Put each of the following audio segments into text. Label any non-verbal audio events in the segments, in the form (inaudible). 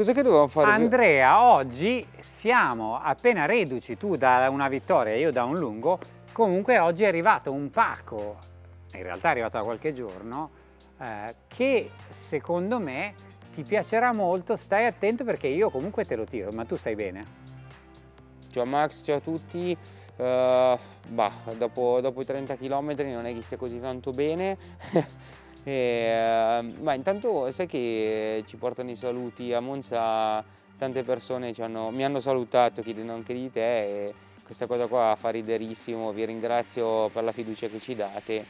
Cos'è che dovevamo fare? Andrea, oggi siamo appena reduci, tu da una vittoria, io da un lungo, comunque oggi è arrivato un pacco, in realtà è arrivato da qualche giorno, eh, che secondo me ti piacerà molto, stai attento perché io comunque te lo tiro, ma tu stai bene? Ciao Max, ciao a tutti. Uh, bah, dopo, dopo, i 30 km non è che stia così tanto bene. (laughs) e, uh, ma intanto sai che ci portano i saluti a Monza, tante persone hanno, mi hanno salutato chiedendo anche di te e questa cosa qua fa riderissimo, vi ringrazio per la fiducia che ci date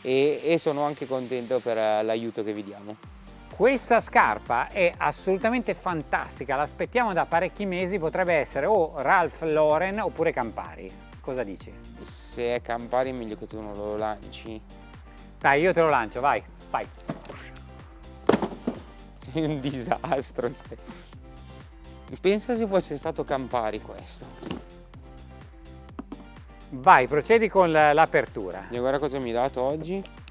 e, e sono anche contento per l'aiuto che vi diamo. Questa scarpa è assolutamente fantastica, l'aspettiamo da parecchi mesi, potrebbe essere o Ralph Lauren oppure Campari. Cosa dici? Se è Campari è meglio che tu non lo lanci. Dai, io te lo lancio, vai, vai. Sei un disastro. Pensa se fosse stato Campari questo. Vai, procedi con l'apertura. E guarda cosa mi hai dato oggi.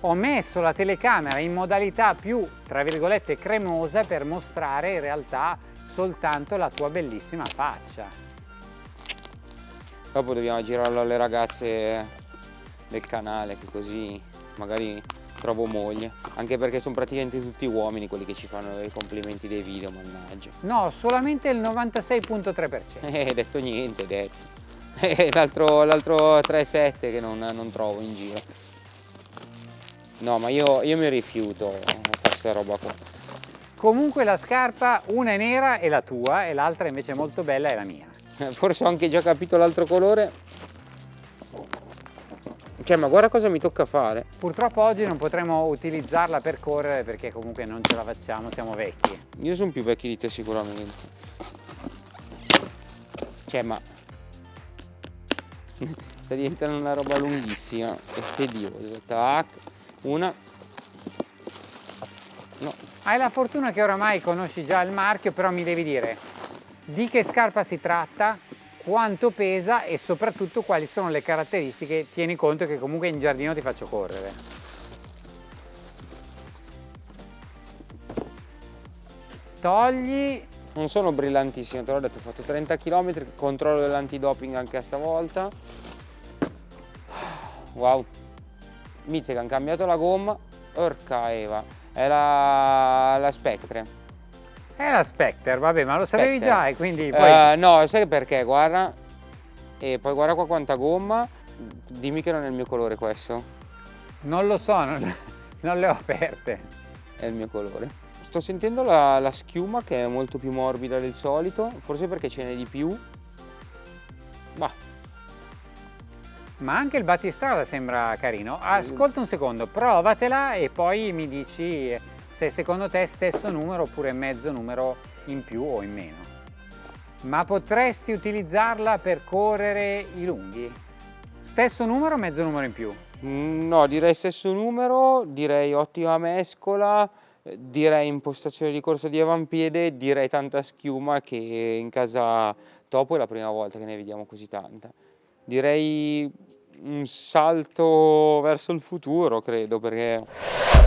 ho messo la telecamera in modalità più, tra virgolette, cremosa per mostrare in realtà soltanto la tua bellissima faccia. Dopo dobbiamo girarlo alle ragazze del canale, che così magari trovo moglie. Anche perché sono praticamente tutti uomini quelli che ci fanno i complimenti dei video, mannaggia. No, solamente il 96.3%. Eh, detto niente, detto. l'altro 3,7 che non, non trovo in giro. No, ma io, io mi rifiuto a fare questa roba qua. Comunque la scarpa, una è nera è la tua e l'altra invece molto bella è la mia. (laughs) Forse ho anche già capito l'altro colore. Cioè, ma guarda cosa mi tocca fare. Purtroppo oggi non potremo utilizzarla per correre perché comunque non ce la facciamo, siamo vecchi. Io sono più vecchi di te sicuramente. Cioè, ma... (laughs) Sta diventando una roba lunghissima e tediosa. Tac una no. hai la fortuna che oramai conosci già il marchio però mi devi dire di che scarpa si tratta quanto pesa e soprattutto quali sono le caratteristiche. Tieni conto che comunque in giardino ti faccio correre. Togli. Non sono brillantissimo te l'ho detto ho fatto 30 km controllo dell'antidoping anche stavolta. Wow. Hanno cambiato la gomma, orca Eva, è la, la Spectre. È la Spectre, vabbè, ma lo sapevi Spectre. già e quindi poi... Uh, no, sai perché? Guarda, e poi guarda qua quanta gomma, dimmi che non è il mio colore questo. Non lo so, non, non le ho aperte. È il mio colore. Sto sentendo la, la schiuma che è molto più morbida del solito, forse perché ce n'è di più. Bah, ma anche il battistrada sembra carino. Ascolta un secondo, provatela e poi mi dici se secondo te è stesso numero oppure mezzo numero in più o in meno. Ma potresti utilizzarla per correre i lunghi? Stesso numero o mezzo numero in più? Mm, no, direi stesso numero, direi ottima mescola, direi impostazione di corsa di avampiede, direi tanta schiuma che in casa topo è la prima volta che ne vediamo così tanta direi un salto verso il futuro, credo, perché...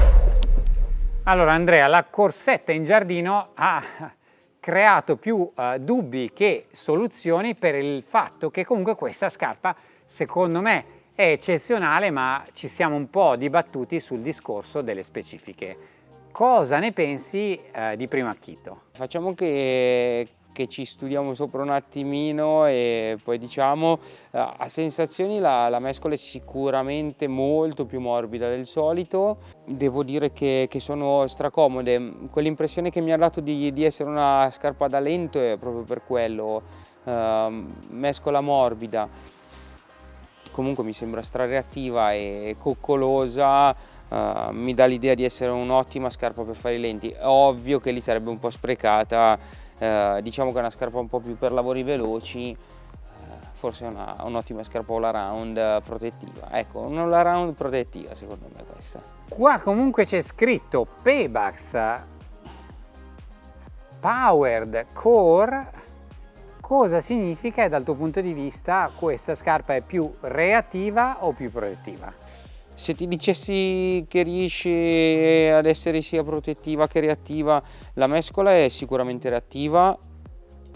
Allora Andrea, la corsetta in giardino ha creato più uh, dubbi che soluzioni per il fatto che comunque questa scarpa, secondo me, è eccezionale, ma ci siamo un po' dibattuti sul discorso delle specifiche. Cosa ne pensi uh, di primo acchito? Facciamo che, che ci studiamo sopra un attimino e poi diciamo eh, a sensazioni la, la, mescola è sicuramente molto più morbida del solito. Devo dire che, che sono stracomode. Quell'impressione che mi ha dato di, di, essere una scarpa da lento è proprio per quello uh, mescola morbida. Comunque mi sembra strareattiva e coccolosa Uh, mi dà l'idea di essere un'ottima scarpa per fare i lenti. Ovvio che lì sarebbe un po' sprecata eh, diciamo che è una scarpa un po' più per lavori veloci, eh, forse è un'ottima scarpa all around protettiva. Ecco, una all around protettiva secondo me questa. Qua comunque c'è scritto Pebax Powered Core. Cosa significa e dal tuo punto di vista questa scarpa è più reattiva o più protettiva? Se ti dicessi che riesce ad essere sia protettiva che reattiva, la mescola è sicuramente reattiva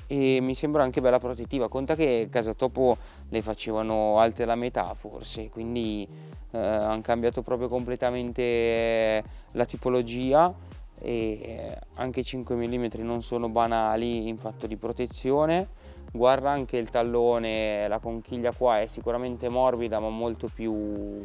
e mi sembra anche bella protettiva. Conta che Casa Topo le facevano alte la metà forse, quindi eh, hanno cambiato proprio completamente la tipologia e anche 5 mm non sono banali in fatto di protezione guarda anche il tallone la conchiglia qua è sicuramente morbida ma molto più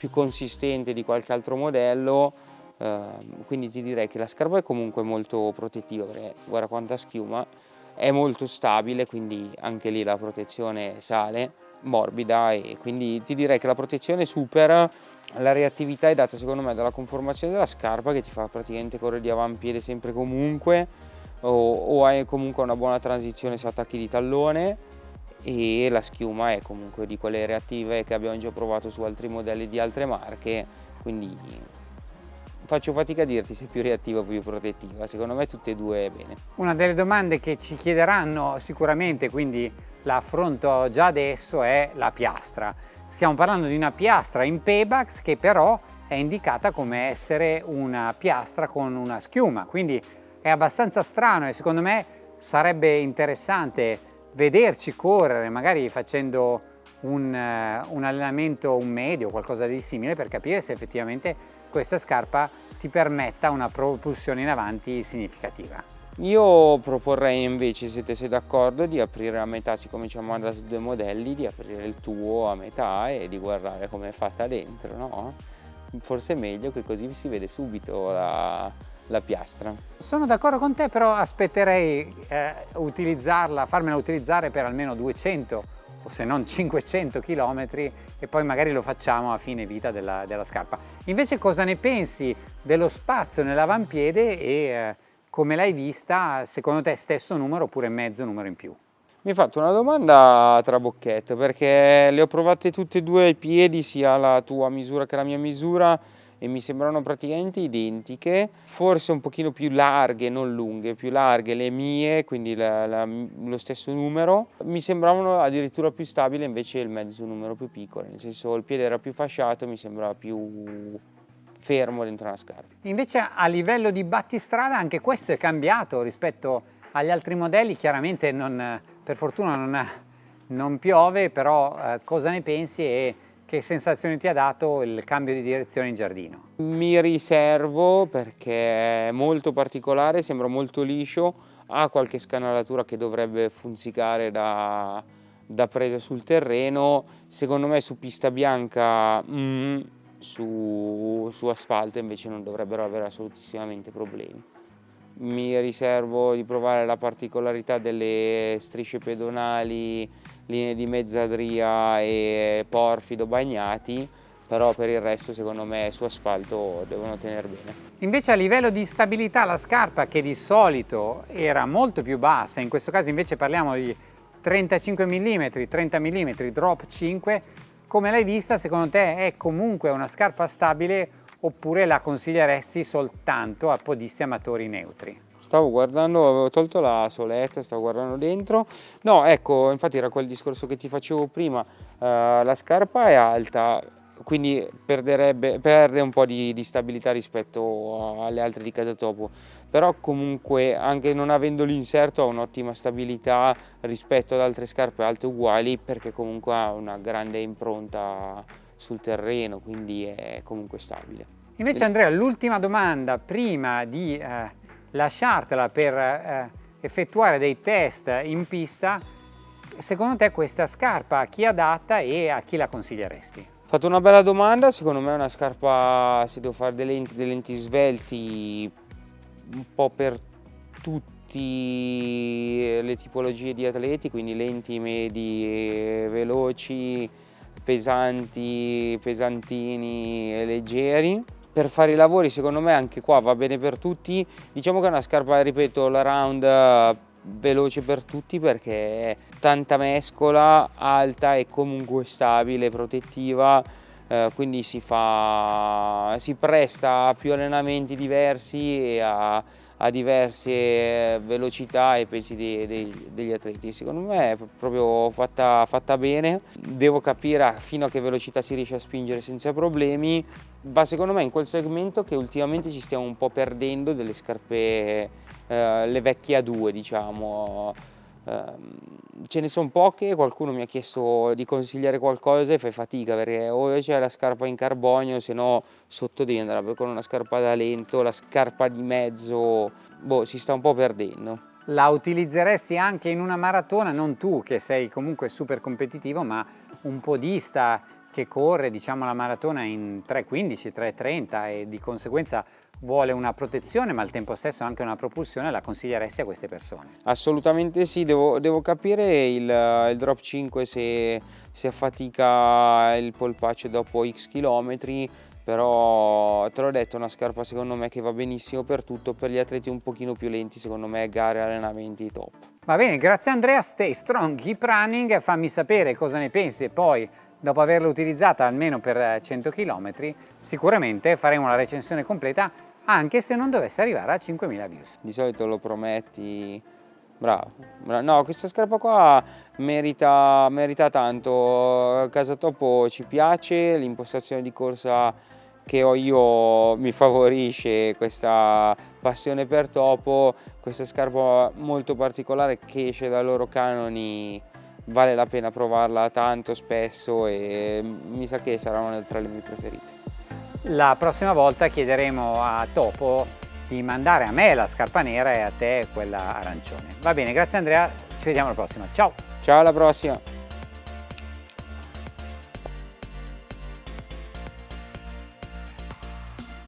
più consistente di qualche altro modello eh, quindi ti direi che la scarpa è comunque molto protettiva perché guarda quanta schiuma è molto stabile quindi anche lì la protezione sale morbida e quindi ti direi che la protezione supera la reattività è data secondo me dalla conformazione della scarpa che ti fa praticamente correre di avampiede sempre comunque o, o hai comunque una buona transizione se attacchi di tallone e la schiuma è comunque di quelle reattive che abbiamo già provato su altri modelli di altre marche quindi faccio fatica a dirti se è più reattiva o più protettiva. Secondo me tutte e due è bene. Una delle domande che ci chiederanno sicuramente quindi la affronto già adesso è la piastra. Stiamo parlando di una piastra in Pebax che però è indicata come essere una piastra con una schiuma quindi è abbastanza strano e secondo me sarebbe interessante vederci correre, magari facendo un, uh, un allenamento, un medio qualcosa di simile per capire se effettivamente questa scarpa ti permetta una propulsione in avanti significativa. Io proporrei invece, se siete d'accordo, di aprire a metà, siccome ci hanno mandato due modelli, di aprire il tuo a metà e di guardare come è fatta dentro, no? Forse è meglio che così si vede subito la, la piastra. Sono d'accordo con te, però aspetterei eh, utilizzarla, farmela utilizzare per almeno 200 o se non 500 km e poi magari lo facciamo a fine vita della, della scarpa. Invece cosa ne pensi dello spazio nell'avampiede e eh, come l'hai vista, secondo te stesso numero oppure mezzo numero in più? Mi hai fatto una domanda a trabocchetto perché le ho provate tutte e due ai piedi, sia la tua misura che la mia misura, e mi sembrano praticamente identiche, forse un pochino più larghe, non lunghe, più larghe le mie, quindi la, la, lo stesso numero, mi sembravano addirittura più stabili invece il mezzo numero più piccolo, nel senso il piede era più fasciato, mi sembrava più fermo dentro una scarpa. Invece a livello di battistrada anche questo è cambiato rispetto agli altri modelli, chiaramente non, per fortuna non, non piove, però eh, cosa ne pensi e che sensazioni ti ha dato il cambio di direzione in giardino? Mi riservo perché è molto particolare, sembra molto liscio, ha qualche scanalatura che dovrebbe funzicare da, da presa sul terreno, secondo me su pista bianca, mm, su, su asfalto invece non dovrebbero avere assolutissimamente problemi. Mi riservo di provare la particolarità delle strisce pedonali linee di mezzadria e porfido bagnati, però per il resto secondo me su asfalto devono tenere bene. Invece a livello di stabilità la scarpa che di solito era molto più bassa, in questo caso invece parliamo di 35 mm, 30 mm, drop 5, come l'hai vista secondo te è comunque una scarpa stabile oppure la consiglieresti soltanto a podisti amatori neutri? Stavo guardando, avevo tolto la soletta, stavo guardando dentro, no ecco, infatti era quel discorso che ti facevo prima, eh, la scarpa è alta, quindi perde un po' di, di, stabilità rispetto alle altre di casa topo, però comunque anche non avendo l'inserto ha un'ottima stabilità rispetto ad altre scarpe alte uguali perché comunque ha una grande impronta sul terreno, quindi è comunque stabile. Invece Andrea, l'ultima domanda prima di eh lasciartela per eh, effettuare dei test in pista, secondo te questa scarpa a chi è adatta e a chi la consiglieresti? Fatto una bella domanda, secondo me è una scarpa, se devo fare dei lenti, dei lenti svelti, un po' per tutte le tipologie di atleti, quindi lenti, medi, veloci, pesanti, pesantini e leggeri per fare i lavori secondo me anche qua va bene per tutti. Diciamo che è una scarpa ripeto la round eh, veloce per tutti perché è tanta mescola alta e comunque stabile protettiva eh, quindi si fa si presta a più allenamenti diversi e a, a diverse velocità e pesi dei, dei, degli atleti. Secondo me è proprio fatta, fatta bene, devo capire fino a che velocità si riesce a spingere senza problemi, va secondo me in quel segmento che ultimamente ci stiamo un po' perdendo delle scarpe, eh, le vecchie A2 diciamo, ce ne sono poche, qualcuno mi ha chiesto di consigliare qualcosa e fai fatica perché o c'è la scarpa in carbonio se no sotto devi andare con una scarpa da lento, la scarpa di mezzo, boh, si sta un po' perdendo. La utilizzeresti anche in una maratona, non tu che sei comunque super competitivo, ma un podista che corre diciamo la maratona in 3.15, 3.30 e di conseguenza vuole una protezione ma al tempo stesso anche una propulsione, la consiglieresti a queste persone? Assolutamente sì, devo, devo capire il, il, drop 5 se, se affatica il polpaccio dopo x chilometri, però te l'ho detto, è una scarpa secondo me che va benissimo per tutto, per gli atleti un pochino più lenti, secondo me gare allenamenti top. Va bene, grazie Andrea, stay strong, keep running, fammi sapere cosa ne pensi e poi dopo averla utilizzata almeno per 100 km, sicuramente faremo la recensione completa anche se non dovesse arrivare a 5.000 views. Di solito lo prometti, bravo, bravo. no questa scarpa qua merita, merita tanto, Casa Topo ci piace, l'impostazione di corsa che ho io mi favorisce questa passione per topo, questa scarpa molto particolare che esce dai loro canoni vale la pena provarla tanto spesso e mi sa che sarà una tra le mie preferite. La prossima volta chiederemo a Topo di mandare a me la scarpa nera e a te quella arancione. Va bene, grazie Andrea, ci vediamo alla prossima. Ciao! Ciao, alla prossima!